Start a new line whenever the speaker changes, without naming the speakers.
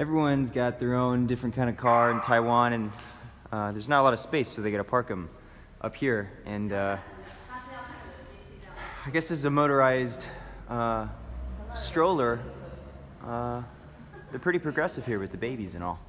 everyone's got their own different kind of car in Taiwan, and uh, there's not a lot of space, so they gotta park them up here. And uh, I guess this is a motorized uh, stroller. Uh, they're pretty progressive here with the babies and all.